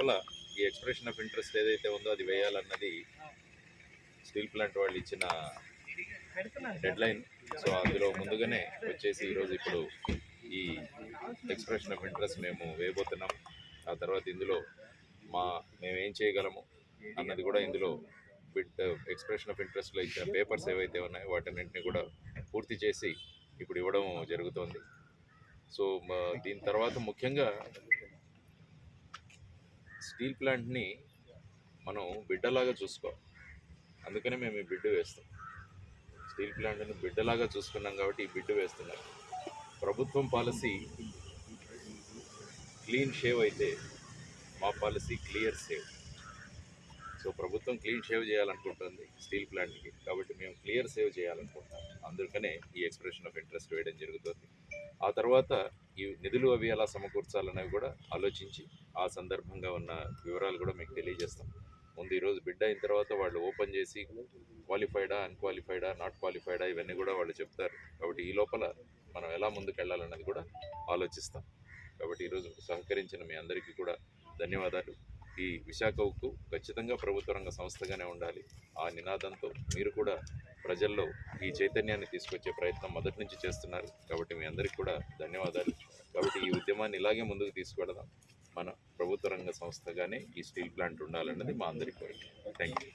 లోపల ఈ expression of interest ఏదైతే ఉందో అది వేయాలన్నది స్టీల్ ప్లాంట్ వాళ్ళు ఇచ్చిన డెడ్ లైన్ సో అందులో ముందుగానే వచ్చేసి ఈరోజు ఇప్పుడు ఈ ఎక్స్ప్రెషన్ ఆఫ్ ఇంట్రెస్ట్ మేము వేయబోతున్నాం. ఆ తర్వాత ఇందులో మా మేము ఏం చేయగలము అన్నది కూడా ఇందులో బిడ్ ఎక్స్ప్రెషన్ ఆఫ్ ఇంట్రెస్ట్లో ఇచ్చిన పేపర్స్ ఏవైతే ఉన్నాయో వాటన్నింటినీ కూడా పూర్తి చేసి ఇప్పుడు ఇవ్వడం జరుగుతోంది. సో దీని తర్వాత ముఖ్యంగా స్టీల్ ప్లాంట్ని మనం బిడ్డలాగా చూసుకోవాలి. అందుకనే మేము ఈ బిడ్డు వేస్తాం. స్టీల్ ప్లాంట్ని బిడ్డలాగా చూసుకున్నాం కాబట్టి ఈ బిడ్డు వేస్తున్నాం ప్రభుత్వం పాలసీ క్లీన్ షేవ్ అయితే మా పాలసీ క్లియర్ సేవ్ సో ప్రభుత్వం క్లీన్ షేవ్ చేయాలనుకుంటుంది స్టీల్ ప్లాంట్కి. కాబట్టి మేము క్లియర్ సేవ్ చేయాలనుకుంటాం అందుకనే ఈ ఎక్స్ప్రెషన్ ఆఫ్ ఇంట్రెస్ట్ వేయడం జరుగుతుంది. ఆ తర్వాత ఈ నిధులు అవి ఎలా సమకూర్చాలనేవి కూడా ఆలోచించి ఆ సందర్భంగా ఉన్న వివరాలు కూడా మీకు తెలియజేస్తాం. ముందు ఈరోజు బిడ్డ అయిన తర్వాత వాళ్ళు ఓపెన్ చేసి క్వాలిఫైడా అన్క్వాలిఫైడా నాట్ క్వాలిఫైడా ఇవన్నీ కూడా వాళ్ళు చెప్తారు. కాబట్టి ఈ లోపల మనం ఎలా ముందుకు వెళ్ళాలన్నది కూడా ఆలోచిస్తాం. కాబట్టి ఈరోజు సహకరించిన మీ అందరికీ కూడా ధన్యవాదాలు. ఈ విశాఖ ఉక్కు ఖచ్చితంగా ప్రభుత్వ రంగ సంస్థగానే ఉండాలి. ఆ నినాదంతో మీరు కూడా ప్రజల్లో ఈ చైతన్యాన్ని తీసుకొచ్చే ప్రయత్నం మొదటి నుంచి చేస్తున్నారు. కాబట్టి మీ అందరికీ కూడా ధన్యవాదాలు. కాబట్టి ఈ ఉద్యమాన్ని ఇలాగే ముందుకు తీసుకెడదాం మన ప్రభుత్వ రంగ సంస్థగానే ఈ స్టీల్ ప్లాంట్ ఉండాలన్నది మా అందరి కోరిక. Thank you